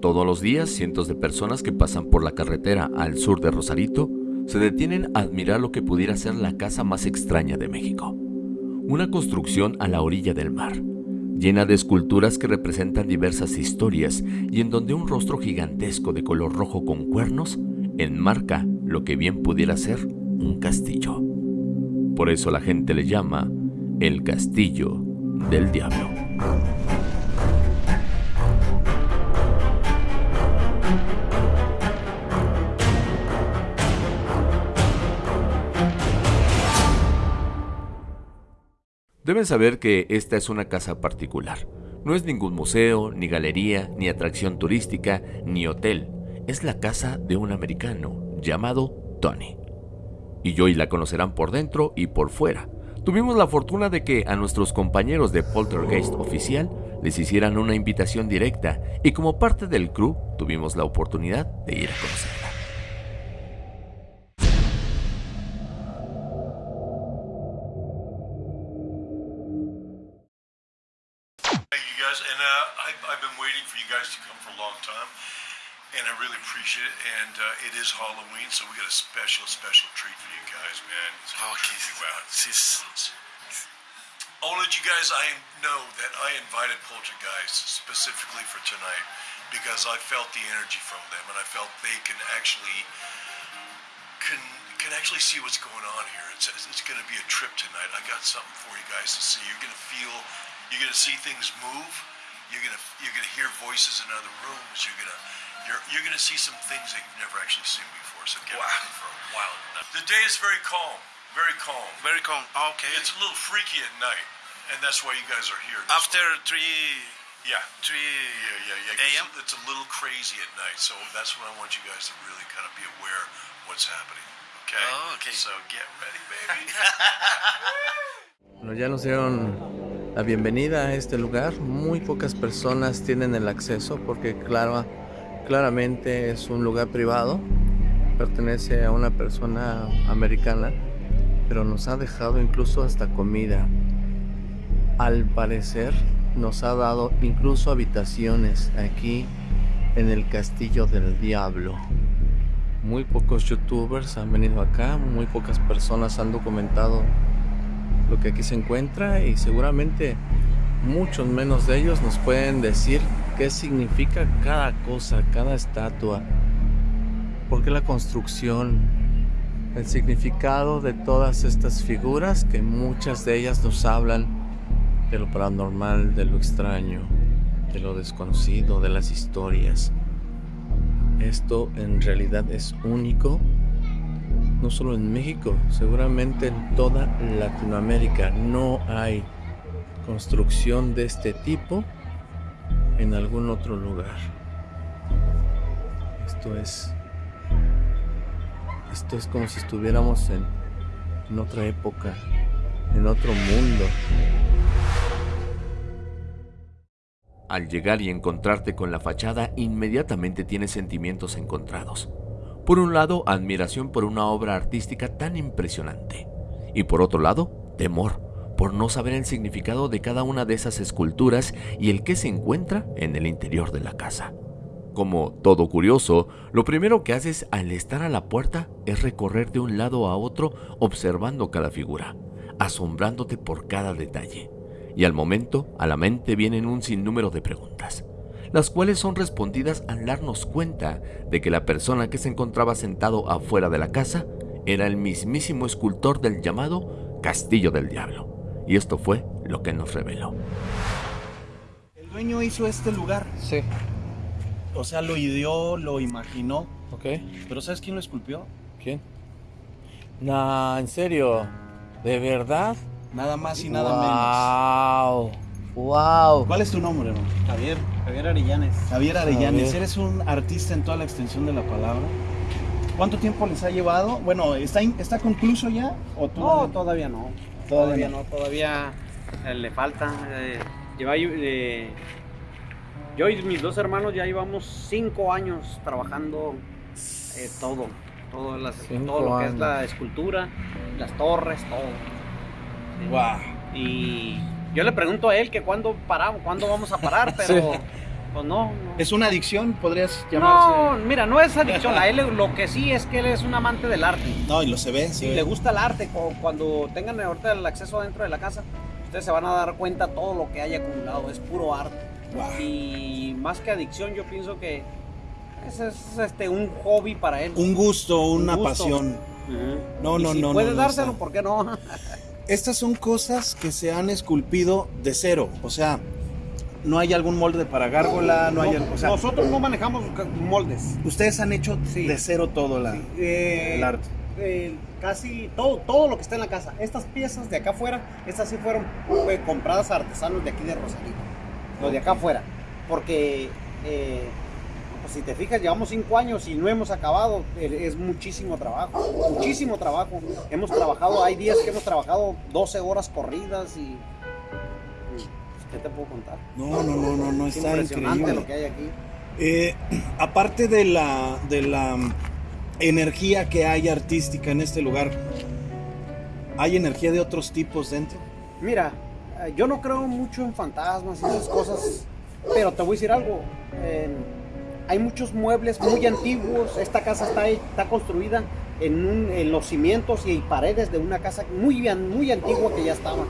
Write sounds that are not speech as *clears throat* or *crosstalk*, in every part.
Todos los días, cientos de personas que pasan por la carretera al sur de Rosarito se detienen a admirar lo que pudiera ser la casa más extraña de México. Una construcción a la orilla del mar, llena de esculturas que representan diversas historias y en donde un rostro gigantesco de color rojo con cuernos enmarca lo que bien pudiera ser un castillo. Por eso la gente le llama el castillo del diablo. Deben saber que esta es una casa particular. No es ningún museo, ni galería, ni atracción turística, ni hotel. Es la casa de un americano llamado Tony. Y hoy la conocerán por dentro y por fuera. Tuvimos la fortuna de que a nuestros compañeros de Poltergeist oficial les hicieran una invitación directa y como parte del crew tuvimos la oportunidad de ir a conocerla. Really appreciate it. And uh, it is Halloween, so we got a special, special treat for you guys, man. So okay. You out. I'll let you guys I know that I invited Poltergeist specifically for tonight because I felt the energy from them and I felt they can actually can can actually see what's going on here. It's it's going to be a trip tonight. I got something for you guys to see. You're going to feel, you're going to see things move. You're going to you're going to hear voices in other rooms. You're going to you're, you're going to see some things that you've never actually seen before. So get wow. ready for a wild night. The day is very calm. Very calm. Very calm. Okay. It's a little freaky at night, and that's why you guys are here. After one. three. Yeah. Three. Yeah, yeah, yeah. AM. It's, it's a little crazy at night, so that's when I want you guys to really kind of be aware of what's happening. Okay. Oh, okay. So get ready, baby. *laughs* bueno, ya nos dieron la bienvenida a este lugar. Muy pocas personas tienen el acceso porque, claro, claramente es un lugar privado, pertenece a una persona americana, pero nos ha dejado incluso hasta comida. Al parecer nos ha dado incluso habitaciones aquí en el Castillo del Diablo. Muy pocos youtubers han venido acá, muy pocas personas han documentado lo que aquí se encuentra y seguramente muchos menos de ellos nos pueden decir qué significa cada cosa, cada estatua, por qué la construcción, el significado de todas estas figuras que muchas de ellas nos hablan de lo paranormal, de lo extraño, de lo desconocido, de las historias. Esto en realidad es único, no solo en México, seguramente en toda Latinoamérica no hay construcción de este tipo en algún otro lugar. Esto es esto es como si estuviéramos en, en otra época, en otro mundo. Al llegar y encontrarte con la fachada, inmediatamente tienes sentimientos encontrados. Por un lado, admiración por una obra artística tan impresionante. Y por otro lado, temor por no saber el significado de cada una de esas esculturas y el que se encuentra en el interior de la casa. Como todo curioso, lo primero que haces al estar a la puerta es recorrer de un lado a otro observando cada figura, asombrándote por cada detalle. Y al momento, a la mente vienen un sinnúmero de preguntas, las cuales son respondidas al darnos cuenta de que la persona que se encontraba sentado afuera de la casa era el mismísimo escultor del llamado Castillo del Diablo. Y esto fue lo que nos reveló. El dueño hizo este lugar. Sí. O sea, lo ideó, lo imaginó. Ok. Pero ¿sabes quién lo esculpió? ¿Quién? No, en serio. ¿De verdad? Nada más y nada menos. ¡Wow! ¿Cuál es tu nombre, hermano? Javier, Javier Arellanes. Javier Arellanes, eres un artista en toda la extensión de la palabra. ¿Cuánto tiempo les ha llevado? Bueno, ¿está, está concluso ya? ¿o no, todavía no. Todavía, no, todavía eh, le falta. Eh, lleva, eh, yo y mis dos hermanos ya llevamos cinco años trabajando todo, todo, lo que es la escultura, las torres, todo. Wow. Y yo le pregunto a él que cuándo paramos, cuándo vamos a parar, *laughs* pero Pues no. no. ¿Es una adicción? ¿Podrías No, llamarse? mira, no es adicción. A él lo que sí es que él es un amante del arte. No, y lo se ve. se ve. le gusta el arte, cu- cuando tengan ahorita el acceso dentro de la casa, ustedes se van a dar cuenta todo lo que hay acumulado. Es puro arte. Y más que adicción, yo pienso que es, es, este, un hobby para él. Un gusto, una gusto. pasión. Ujú. No, Y no, si no, puede no, no, dárselo. ¿por qué no? *laughs* Estas son cosas que se han esculpido de cero. O sea, no hay algún molde para gárgola, no hay. No, o sea, nosotros no manejamos moldes. ustedes han hecho Sí. de cero todo la, Eh, el arte. eh, casi todo, todo lo que está en la casa. Estas piezas de acá afuera, estas sí fueron eh, compradas a artesanos de aquí de Rosarito. Los de acá afuera. Porque eh, pues, si te fijas, llevamos cinco años y no hemos acabado. Es muchísimo trabajo. Muchísimo trabajo. Hemos trabajado, hay días que hemos trabajado 12 horas corridas y. ¿Qué te puedo contar? No, no, no, no, no Es está impresionante increíble. lo que hay aquí. Eh, *clears throat* aparte de la, de la mm, energía que hay artística en este lugar, ¿hay energía de otros tipos dentro? Mira, eh, yo no creo mucho en fantasmas y esas cosas, pero te voy a decir algo. eh, hay muchos muebles muy antiguos. Esta casa está, está construida en, un- en los cimientos y paredes de una casa muy, muy antigua que ya estaba.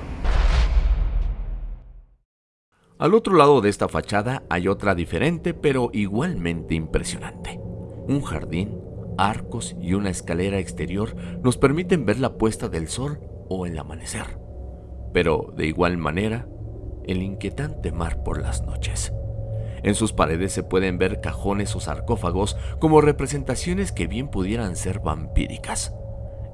Al otro lado de esta fachada hay otra diferente pero igualmente impresionante. Un jardín, arcos y una escalera exterior nos permiten ver la puesta del sol o el amanecer. Pero de igual manera, el inquietante mar por las noches. En sus paredes se pueden ver cajones o sarcófagos como representaciones que bien pudieran ser vampíricas.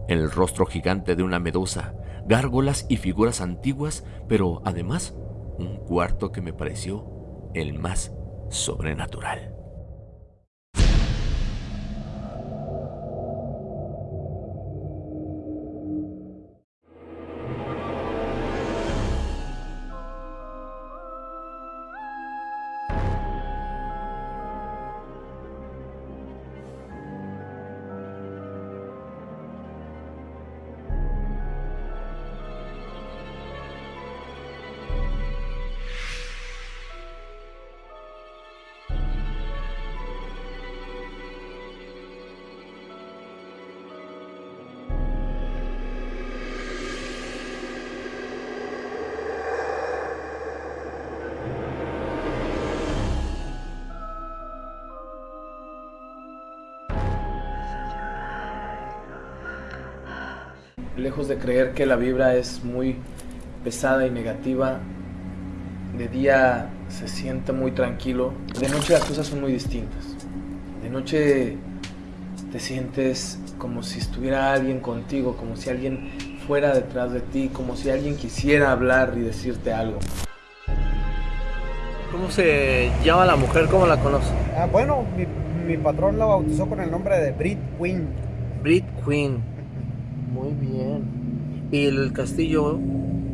El rostro gigante de una medusa, gárgolas y figuras antiguas, pero además un cuarto que me pareció el más sobrenatural. Lejos de creer que la vibra es muy pesada y negativa, de día se siente muy tranquilo. De noche las cosas son muy distintas. De noche te sientes como si estuviera alguien contigo, como si alguien fuera detrás de ti, como si alguien quisiera hablar y decirte algo. ¿Cómo se llama la mujer? ¿Cómo la conoce? Ah, bueno, mi, mi patrón la bautizó con el nombre de Brit Queen. Brit Queen. ¿Y el castillo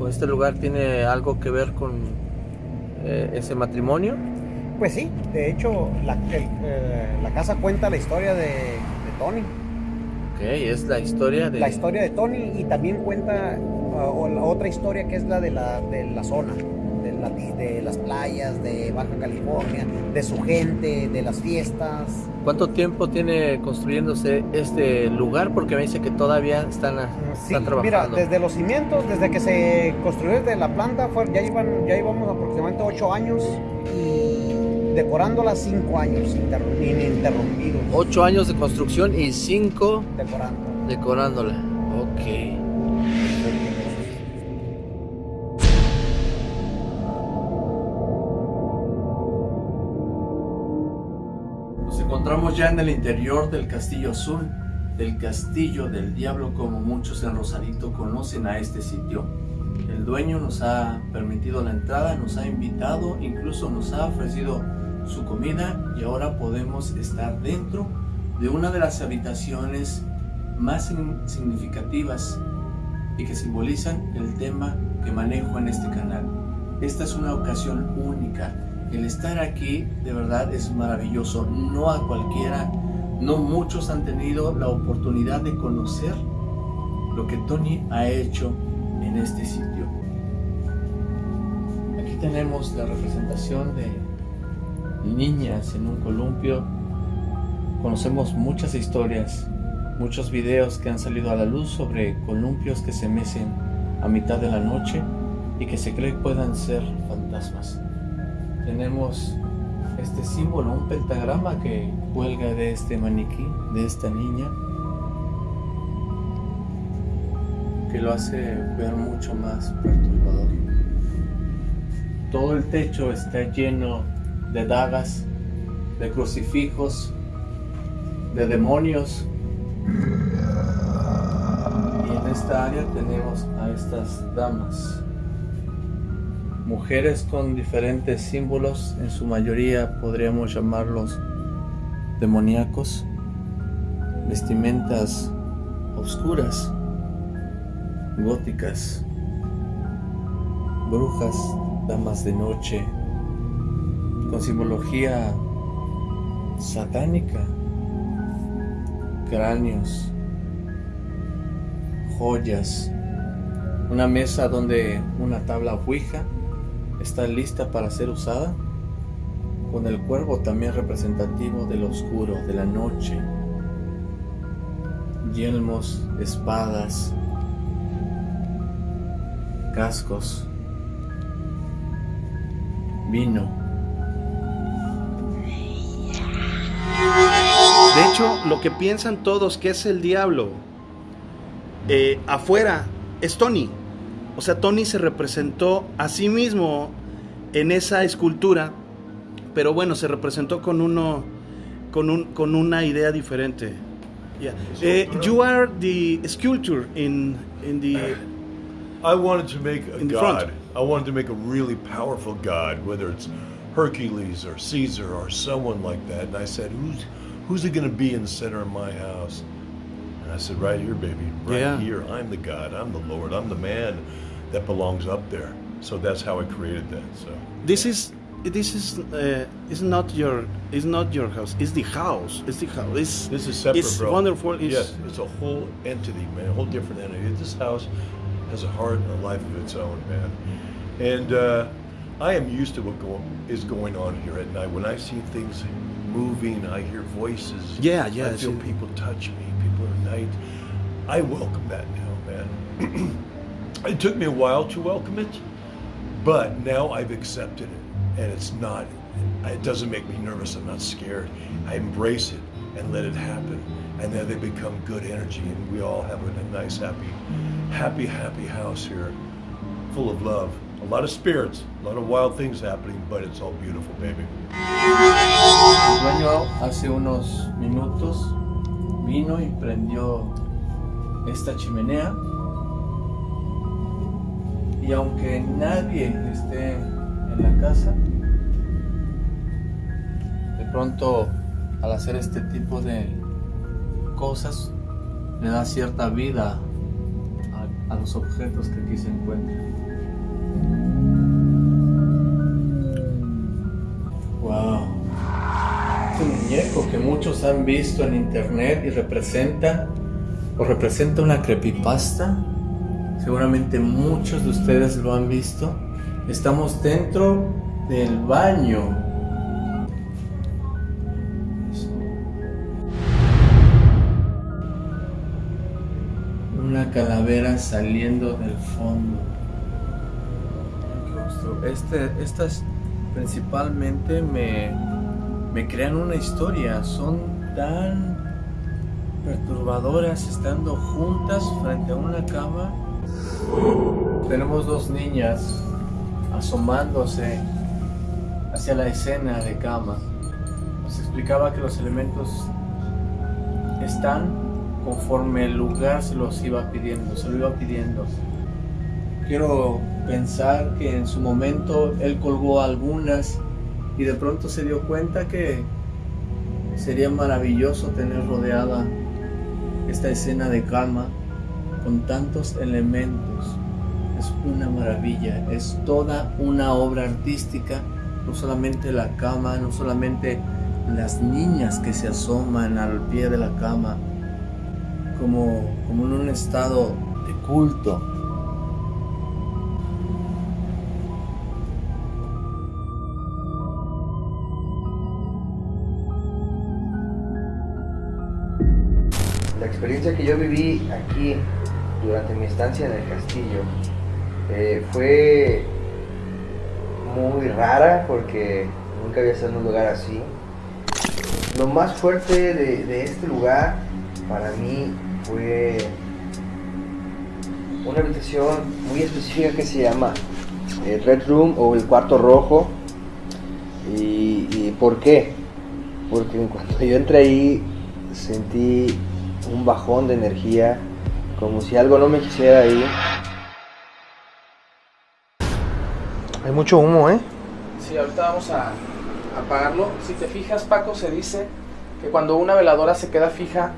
o este lugar tiene algo que ver con eh, ese matrimonio? Pues sí, de hecho, la, el- eh, la casa cuenta la historia de, de Tony. Ok, es la historia de... La historia de Tony y también cuenta otra historia que es la de la, de la zona, de, la- de las playas de Baja California, de su gente, de las fiestas. ¿Cuánto tiempo tiene construyéndose este lugar? Porque me dice que todavía están, a- Sí, están mira, trabajando. desde los cimientos, desde que se construyó desde la planta, fue- ya, iban, ya íbamos aproximadamente 8 años y decorándola 5 años interru- ininterrumpidos. Ocho años de construcción y cinco Decorando. decorándola. Ok. Encontramos ya en el interior del Castillo Azul, del Castillo del Diablo como muchos en Rosarito conocen a este sitio. El dueño nos ha permitido la entrada, nos ha invitado, incluso nos ha ofrecido su comida y ahora podemos estar dentro de una de las habitaciones más significativas y que simbolizan el tema que manejo en este canal. Esta es una ocasión única. El estar aquí de verdad es maravilloso. No a cualquiera, no muchos han tenido la oportunidad de conocer lo que Tony ha hecho en este sitio. Aquí tenemos la representación de niñas en un columpio. Conocemos muchas historias, muchos videos que han salido a la luz sobre columpios que se mecen a mitad de la noche y que se cree puedan ser fantasmas. Tenemos este símbolo, un pentagrama que cuelga de este maniquí, de esta niña, que lo hace ver mucho más perturbador. Todo el techo está lleno de dagas, de crucifijos, de demonios. Y en esta área tenemos a estas damas. Mujeres con diferentes símbolos, en su mayoría podríamos llamarlos demoníacos, vestimentas oscuras, góticas, brujas, damas de noche, con simbología satánica, cráneos, joyas, una mesa donde una tabla ouija está lista para ser usada, con el cuervo también representativo del oscuro, de la noche, yelmos, espadas, cascos, vino. De hecho, lo que piensan todos que es el diablo, eh, afuera es Tony. O sea, Tony se representó a sí mismo en esa escultura, pero bueno, se representó con uno, con, un, con una idea diferente. Yeah. Eh, you are the sculptor in, in the I wanted to make a god. I wanted to make a really powerful god, whether it's Hercules or Caesar or someone like that. And I said, who's who's it going to be in the center of my house? I said, right here, baby, right Yeah. here. I'm the god. I'm the Lord. I'm the man that belongs up there. So that's how I created that. So This is this is uh, is not your is not your house. It's the house. It's the house. It's, this is separate, It's bro. wonderful. It's, yes, it's a whole entity, man. A whole different entity. This house has a heart and a life of its own, man. And uh, I am used to what go, is going on here at night. When I see things moving, I hear voices. Yeah, yeah, I feel people touch me. People at night. I welcome that now, man. *clears throat* it took me a while to welcome it, but now I've accepted it, and it's not. It doesn't make me nervous. I'm not scared. I embrace it and let it happen, and then they become good energy, and we all have a nice, happy, happy, happy house here, full of love. A lot of spirits, a lot of wild things happening, but it's all beautiful, baby. Dueño hace unos minutos vino y prendió esta chimenea. Y aunque nadie esté en la casa, de pronto al hacer este tipo de cosas le da cierta vida a los objetos que aquí se encuentran. Han visto en internet y representa o representa una creepypasta. Seguramente muchos de ustedes lo han visto. Estamos dentro del baño. Una calavera saliendo del fondo. Este, estas principalmente me, me crean una historia. Son tan perturbadoras estando juntas frente a una cama. Tenemos dos niñas asomándose hacia la escena de cama. Nos explicaba que los elementos están conforme el lugar se los iba pidiendo, se lo iba pidiendo. Quiero pensar que en su momento él colgó algunas y de pronto se dio cuenta que sería maravilloso tener rodeada esta escena de cama con tantos elementos. Es una maravilla, es toda una obra artística, no solamente la cama, no solamente las niñas que se asoman al pie de la cama, como, como en un estado de culto. Experiencia que yo viví aquí durante mi estancia en el castillo eh, fue muy rara porque nunca había estado en un lugar así. Lo más fuerte de, este lugar para mí fue una habitación muy específica que se llama el Red Room o el cuarto rojo. ¿Y, y por qué? Porque cuando yo entré ahí sentí un bajón de energía, como si algo no me quisiera ahí. Hay mucho humo, ¿eh? Sí, ahorita vamos a apagarlo. Si te fijas, Paco, se dice que cuando una veladora se queda fija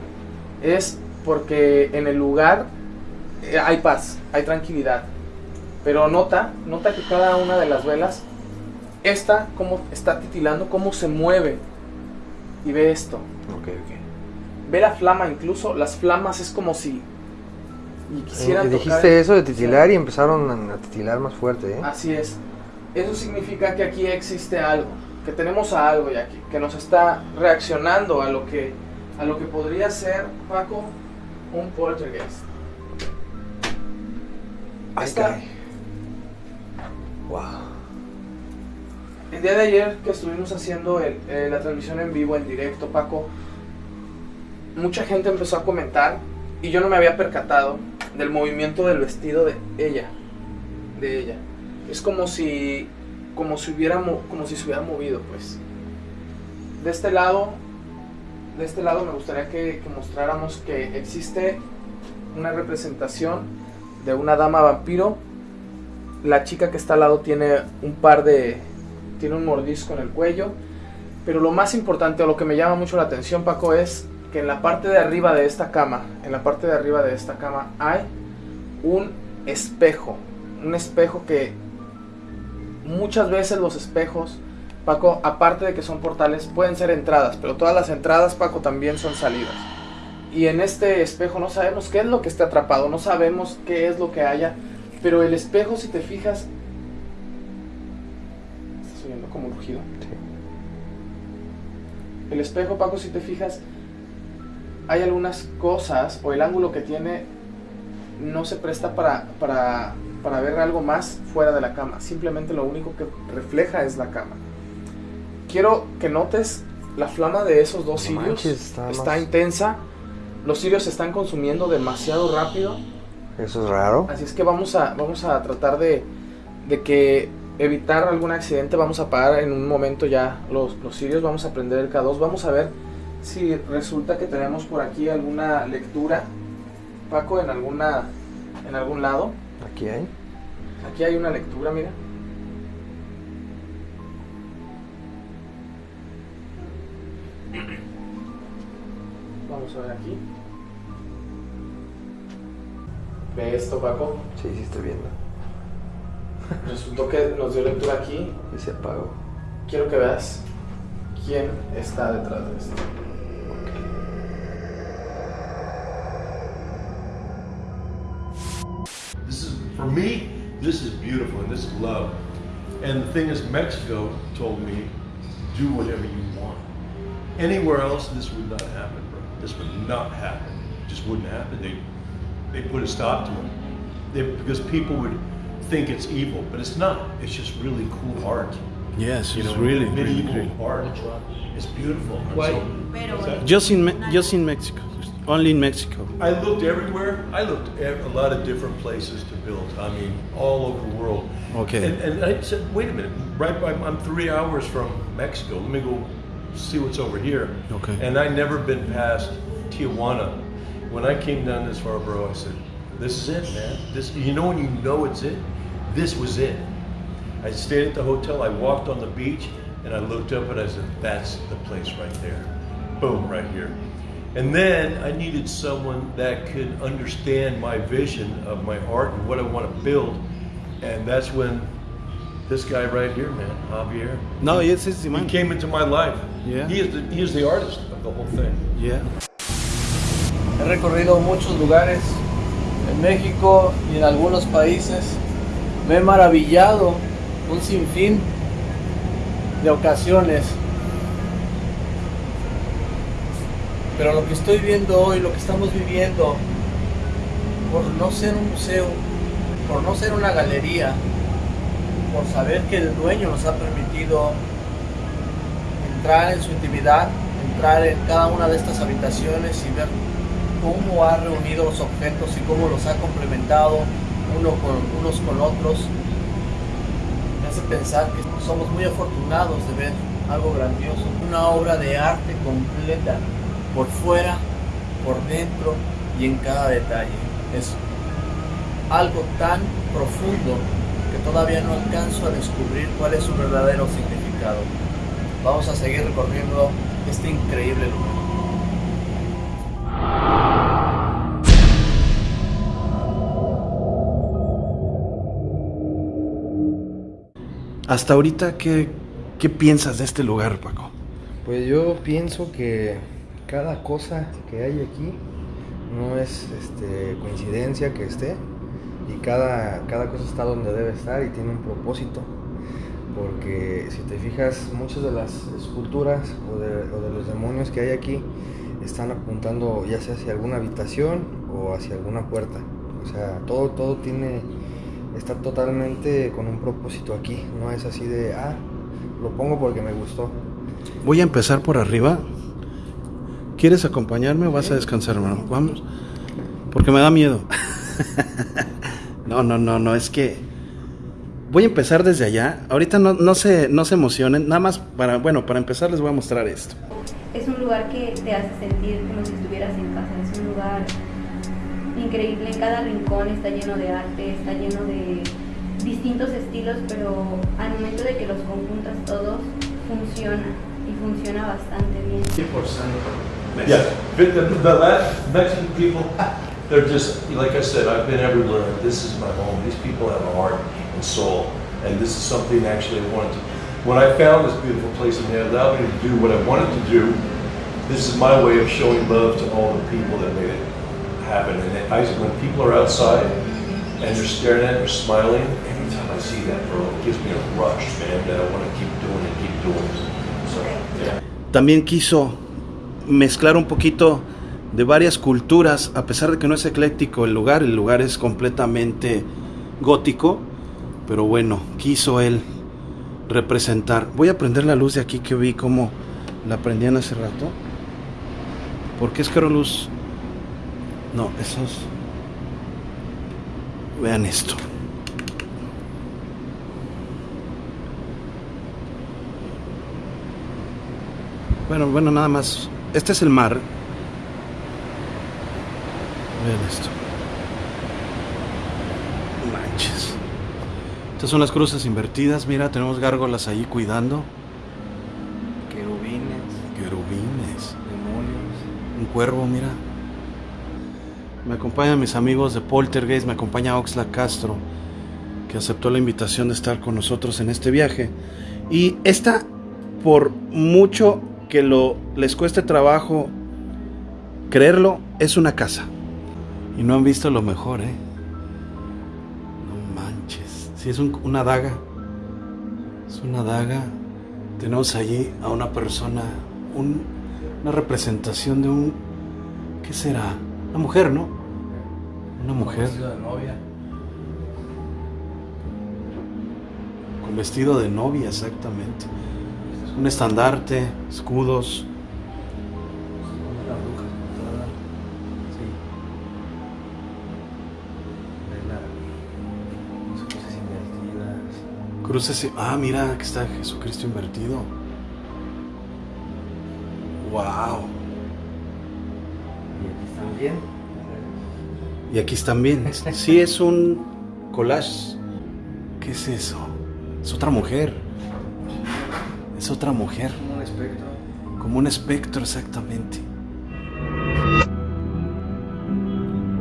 es porque en el lugar eh, hay paz, hay tranquilidad. Pero nota, nota que cada una de las velas, esta como está titilando, cómo se mueve. Y ve esto. Ok, ok. Ve la flama incluso, las flamas es como si y quisieran Eh, dijiste eso de titilar y empezaron a titilar más fuerte, ¿eh? Así es. Eso significa que aquí existe algo, que tenemos a algo ya aquí, que nos está reaccionando a lo que, a lo que podría ser, Paco, un poltergeist. Esta- caray. Wow. El día de ayer que estuvimos haciendo el- eh, la transmisión en vivo, en directo, Paco, mucha gente empezó a comentar y yo no me había percatado del movimiento del vestido de ella, de ella. Es como si, como si hubiera, mo- como si se hubiera movido, pues. De este lado, de este lado me gustaría que, que mostráramos que existe una representación de una dama vampiro. La chica que está al lado tiene un par de, tiene un mordisco en el cuello. Pero lo más importante, o lo que me llama mucho la atención, Paco, es que en la parte de arriba de esta cama, en la parte de arriba de esta cama, hay un espejo. Un espejo que muchas veces los espejos, Paco, aparte de que son portales, pueden ser entradas, pero todas las entradas, Paco, también son salidas. Y en este espejo no sabemos qué es lo que está atrapado, no sabemos qué es lo que haya, pero el espejo, si te fijas, estás oyendo como un rugido. El espejo, Paco, si te fijas, hay algunas cosas o el ángulo que tiene no se presta para, para, para ver algo más fuera de la cama. Simplemente lo único que refleja es la cama. Quiero que notes la flama de esos dos No cirios. manches, está está más- intensa. Los cirios se están consumiendo demasiado rápido. Eso es raro. Así es que vamos a, vamos a tratar de, de que evitar algún accidente. Vamos a apagar en un momento ya los, los cirios. Vamos a prender el K2. Vamos a ver si resulta que tenemos por aquí alguna lectura. Paco, en alguna en algún lado. Aquí hay. Aquí hay una lectura, mira. Vamos a ver aquí. Ve esto, Paco. Sí, sí estoy viendo. *laughs* Resultó que nos dio lectura aquí. Y se apagó. Quiero que veas quién está detrás de esto. For me, this is beautiful and this is love. And the thing is, Mexico told me, do whatever you want. Anywhere else, this would not happen, bro. This would not happen. It just wouldn't happen. They, they put a stop to it. They, because people would think it's evil, but it's not. It's just really cool art. Yes, You it's know, really, really medieval great. art. It's beautiful. And Why? so- Just in, Me- just in Mexico. Only in Mexico. I looked everywhere. I looked at a lot of different places to build. I mean, all over the world. Okay. And, and I said, wait a minute. Right by, I'm three hours from Mexico. Let me go see what's over here. Okay. And I never been past Tijuana. When I came down this far, bro, I said, this is it, man. This, you know when you know it's it? This was it. I stayed at the hotel. I walked on the beach, and I looked up and I said, "That's the place right there. Boom, right here." And then I needed someone that could understand my vision of my art and what I want to build, and that's when this guy right here, man, Javier. No, yes, it's the He came into my life. Yeah. He is the he is the artist of the whole thing. Yeah. He recorrido muchos lugares en México y en algunos países. Me he maravillado un sinfín de ocasiones Pero lo que estoy viendo hoy, lo que estamos viviendo, por no ser un museo, por no ser una galería, por saber que el dueño nos ha permitido entrar en su intimidad, entrar en cada una de estas habitaciones y ver cómo ha reunido los objetos y cómo los ha complementado con, unos con otros, me hace pensar que somos muy afortunados de ver algo grandioso, una obra de arte completa, por fuera, por dentro y en cada detalle. Es algo tan profundo que todavía no alcanzo a descubrir cuál es su verdadero significado. Vamos a seguir recorriendo este increíble lugar. Hasta ahorita, ¿qué, ¿qué piensas de este lugar, Paco? Pues yo pienso que cada cosa que hay aquí no es este, coincidencia que esté y cada, cada cosa está donde debe estar y tiene un propósito. Porque si te fijas, muchas de las esculturas o de, o de los demonios que hay aquí están apuntando ya sea hacia alguna habitación o hacia alguna puerta. O sea, todo, todo tiene, está totalmente con un propósito aquí. No es así de, ah, lo pongo porque me gustó. Voy a empezar por arriba. ¿Quieres acompañarme o vas a descansar, hermano? Vamos. Porque me da miedo. *laughs* no, no, no, no, es que voy a empezar desde allá. Ahorita no, no, se, no se emocionen. Nada más para, bueno, para empezar les voy a mostrar esto. Es un lugar que te hace sentir como si estuvieras en casa. Es un lugar increíble. En cada rincón está lleno de arte, está lleno de distintos estilos, pero al momento de que los conjuntas todos, funciona y funciona bastante bien. Yeah, but the, the La- Mexican people, *laughs* they're just, like I said, I've been everywhere. This is my home. These people have a heart and soul. And this is something actually I wanted to, when I found this beautiful place and they allowed me to do what I wanted to do, this is my way of showing love to all the people that made it happen. And I, when people are outside and they're staring at it, they're smiling, every time I see that, bro, it gives me a rush, man, that I want to keep doing it, keep doing it. So, yeah. También quiso mezclar un poquito de varias culturas, a pesar de que no es ecléctico el lugar, el lugar es completamente gótico, pero bueno, quiso él representar. Voy a prender la luz de aquí que vi como la prendían hace rato. ¿Por qué es caro luz? No, esos. Vean esto. Bueno, bueno, nada más. Este es el mar. Vean esto. Manches. Estas son las cruces invertidas. Mira, tenemos gárgolas ahí cuidando. Querubines, Querubines. demonios. Un cuervo, mira. Me acompañan mis amigos de Poltergeist, me acompaña Oxla Castro, que aceptó la invitación de estar con nosotros en este viaje. Y esta, por mucho que lo, les cueste trabajo creerlo, es una casa. Y no han visto lo mejor, ¿eh? No manches. Si es un- una daga. Es una daga. Tenemos allí a una persona, un- una representación de un... ¿Qué será? Una mujer, ¿no? Una mujer de novia. con vestido de novia, exactamente. Un estandarte, escudos. Una bruja. Sí. La- las invertidas. Cruces. y- Ah, mira, aquí está Jesucristo invertido. ¡Wow! Y aquí también. Y aquí están bien. *laughs* Sí, es un collage. ¿Qué es eso? Es otra mujer. Es otra mujer. Un espectro. Como un espectro, exactamente.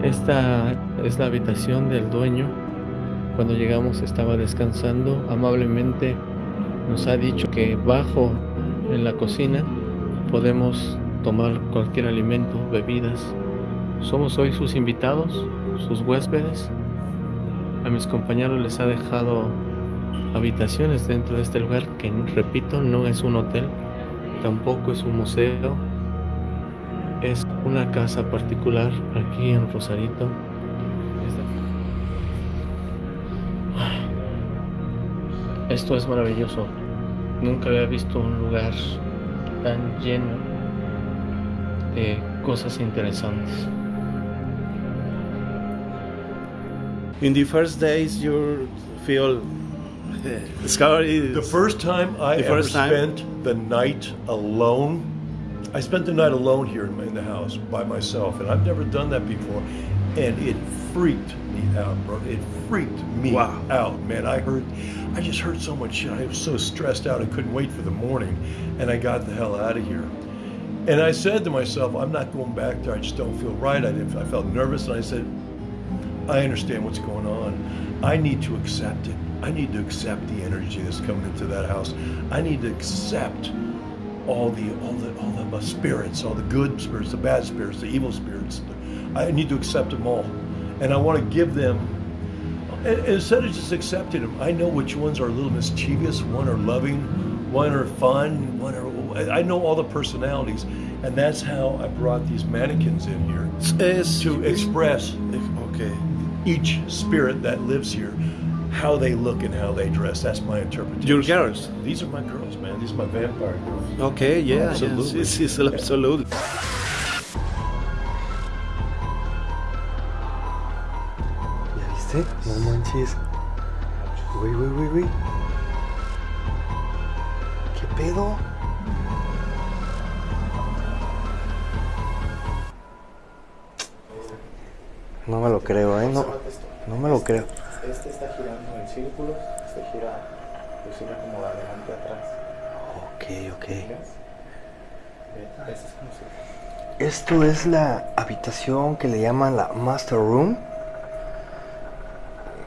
Esta es la habitación del dueño. Cuando llegamos estaba descansando. Amablemente nos ha dicho que bajo en la cocina podemos tomar cualquier alimento, bebidas. Somos hoy sus invitados, sus huéspedes. A mis compañeros les ha dejado habitaciones dentro de este lugar que, repito, no es un hotel, tampoco es un museo. es una casa particular aquí en Rosarito. Esto es maravilloso. Nunca había visto un lugar tan lleno de cosas interesantes. In the first days, you feel The first time I The ever time? spent the night alone, I spent the night alone here in, in the house by myself, and I've never done that before, and it freaked me out, bro. It freaked me Wow. out, man. I heard, I just heard so much shit. I was so stressed out, I couldn't wait for the morning, and I got the hell out of here. And I said to myself, I'm not going back there. I just don't feel right. I, didn't, I felt nervous, and I said, I understand what's going on. I need to accept it. I need to accept the energy that's coming into that house. I need to accept all the all the all the uh, spirits, all the good spirits, the bad spirits, the evil spirits. I need to accept them all, and I want to give them. Instead of just accepting them, I know which ones are a little mischievous, one are loving, one are fun, one are. I know all the personalities, and that's how I brought these mannequins in here to express okay. each spirit that lives here, how they look and how they dress. That's my interpretation. Your girls? These are my girls, man. These are my vampire girls. Okay, yeah, Absolutely. Yes, yes, yes, absolutely. ¿Ya viste? No manches. Güey, güey, güey, güey. ¿Qué pedo? No me lo creo, ¿eh? No, no me lo creo. Este está girando en círculos, este gira, pues gira como de adelante a atrás. Ok, ok. Este es como si Esto es la habitación que le llaman la Master Room.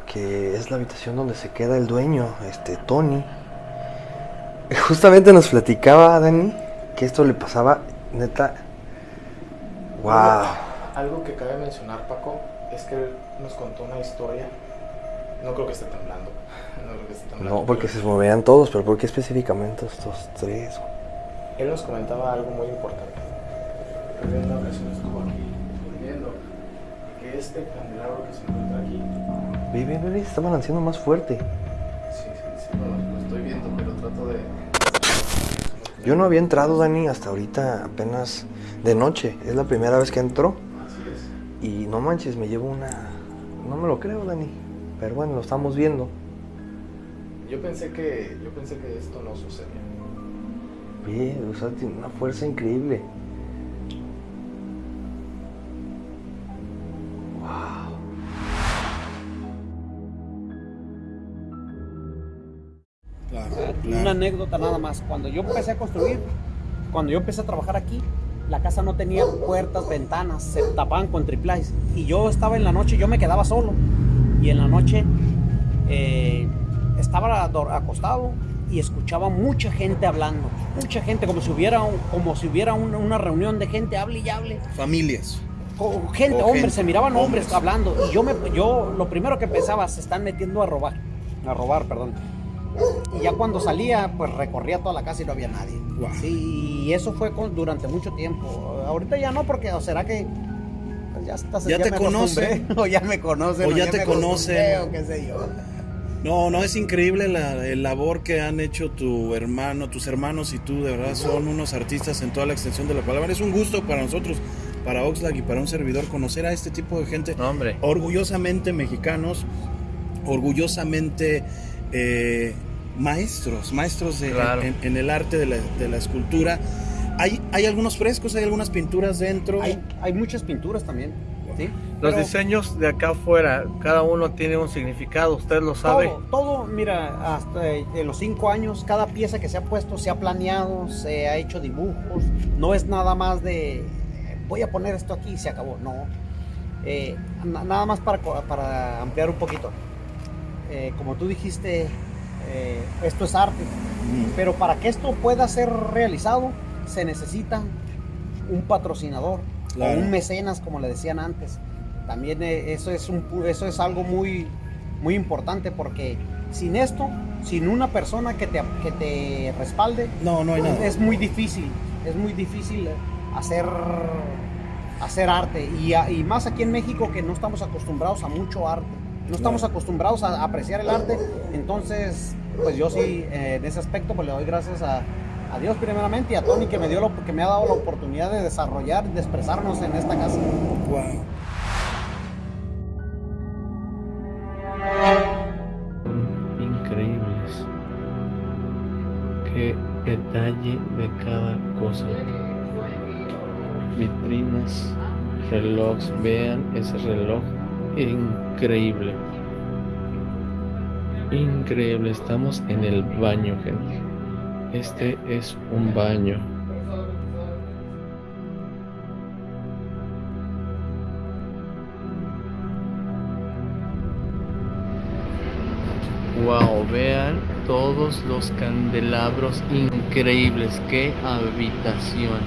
Que es la habitación donde se queda el dueño, este Tony. *laughs* Justamente nos platicaba Dani que esto le pasaba, neta. ¡Wow! Algo que cabe mencionar, Paco, es que él nos contó una historia. No creo que esté temblando. No creo que esté temblando. No, porque se movían todos, pero ¿por qué específicamente estos tres? Él nos comentaba algo muy importante. Él en una ocasión estuvo aquí durmiendo. y Que este candelabro que se encuentra aquí. Ve, ve, ve, está balanceando más fuerte. Sí, sí, sí, no, lo estoy viendo, pero trato de. Yo no había entrado, Dani, hasta ahorita apenas de noche. Es la primera vez que entro. Así es. Y no manches, me llevo una... No me lo creo, Dani. Pero bueno, lo estamos viendo. Yo pensé que, yo pensé que esto no sucedía. O sea, tiene una fuerza increíble. Wow. Claro, Una anécdota nada más. Cuando yo empecé a construir, cuando yo empecé a trabajar aquí, la casa no tenía puertas, ventanas, se tapaban con triplais. Y yo estaba en la noche, yo me quedaba solo. Y en la noche eh, estaba acostado y escuchaba mucha gente hablando. Mucha gente, como si hubiera, un- como si hubiera un- una reunión de gente, hable y hable. Familias. Gente, O hombres, gente, se miraban hombres, hombres. hablando. Y yo, me, yo lo primero que pensaba, se están metiendo a robar. A robar, perdón. Y ya cuando salía, pues recorría toda la casa y no había nadie. Wow. Sí, y eso fue con- durante mucho tiempo. Ahorita ya no, porque o será que ya estás Ya te me conoce. acostumbré, *laughs* o ya me conocen. O ya te conocen. O qué sé yo. No, no, es increíble la el labor que han hecho tu hermano, tus hermanos y tú, de verdad son unos artistas en toda la extensión de la palabra. Es un gusto para nosotros, para Oxlack y para un servidor conocer a este tipo de gente hombre. orgullosamente mexicanos, orgullosamente eh, maestros, maestros de- Claro. en, en el arte de la, de la escultura. Hay, hay algunos frescos, hay algunas pinturas dentro. Hay, hay muchas pinturas también. ¿sí? Los Pero diseños de acá afuera, cada uno tiene un significado, usted lo sabe. Todo, todo, mira, hasta eh, en los cinco años, cada pieza que se ha puesto se ha planeado, se ha hecho dibujos. No es nada más de eh, voy a poner esto aquí y se acabó. No. Eh, na- nada más para, para ampliar un poquito. Eh, como tú dijiste, eh, esto es arte. Pero para que esto pueda ser realizado, se necesita un patrocinador Claro. o un mecenas, como le decían antes. También eh, eso es, un, eso es algo muy, muy importante porque sin esto, sin una persona que te, que te respalde, No, no hay nada. es muy difícil, es muy difícil hacer, hacer arte. Y más aquí en México que no estamos acostumbrados a mucho arte. No estamos acostumbrados a apreciar el arte. Entonces, pues yo sí, eh, en ese aspecto, pues le doy gracias a, a Dios primeramente y a Tony que me, dio lo- que me ha dado la oportunidad de desarrollar, de expresarnos en esta casa. Wow. increíbles. Qué detalle de cada cosa. Vitrinas, relojes, vean ese reloj. Increíble. Increíble, estamos en el baño, gente. Este es un baño. Wow, vean todos los candelabros increíbles. Qué habitación.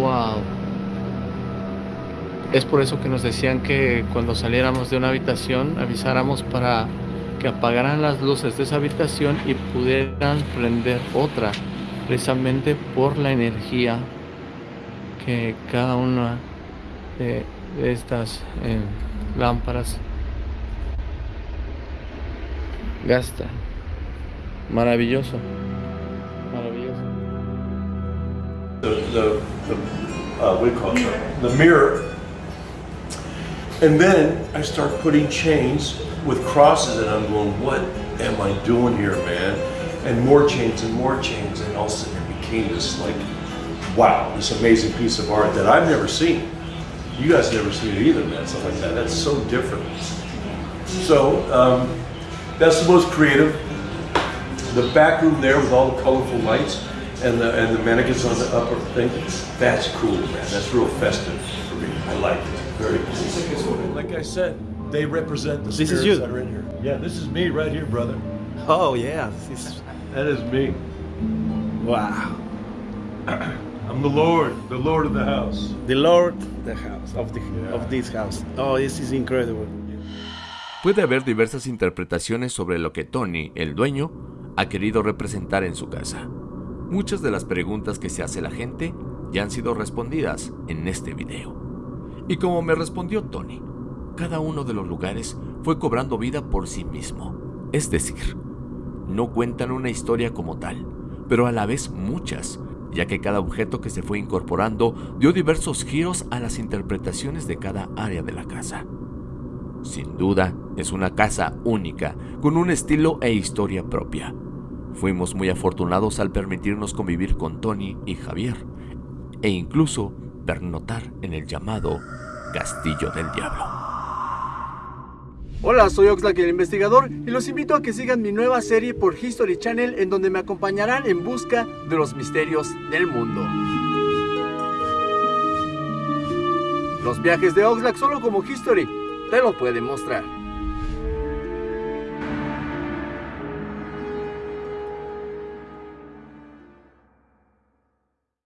Wow. Es por eso que nos decían que cuando saliéramos de una habitación avisáramos para que apagaran las luces de esa habitación y pudieran prender otra, precisamente por la energía que cada una de, estas eh, lámparas gasta. Maravilloso. Maravilloso. the, the, the uh, you call it? The mirror. And then I start putting chains with crosses, and I'm going, what am I doing here, man? And more chains and more chains, and all of a sudden it became this like, wow, this amazing piece of art that I've never seen. You guys never seen it either, man. Stuff like that. That's so different. So um, that's the most creative. The back room there with all the colorful lights and the and the mannequins on the upper thing. That's cool, man. That's real festive for me. I like it. Very cool. Like I said, they represent the This is spirits you. that are in here. Yeah, this is me right here, brother. Oh yeah, this is That is me. wow. *clears throat* I'm the Lord, the Lord of the house. The Lord, the house of the of this house. Oh, this is incredible. Puede haber diversas interpretaciones sobre lo que Tony, el dueño, ha querido representar en su casa. Muchas de las preguntas que se hace la gente ya han sido respondidas en este video. Y como me respondió Tony, cada uno de los lugares fue cobrando vida por sí mismo. Es decir, no cuentan una historia como tal, pero a la vez muchas, ya que cada objeto que se fue incorporando dio diversos giros a las interpretaciones de cada área de la casa. Sin duda, es una casa única, con un estilo e historia propia. Fuimos muy afortunados al permitirnos convivir con Tony y Javier, e incluso pernotar en el llamado Castillo del Diablo. Hola, soy Oxlack el investigador y los invito a que sigan mi nueva serie por History Channel en donde me acompañarán en busca de los misterios del mundo. Los viajes de Oxlack solo como History te lo pueden mostrar.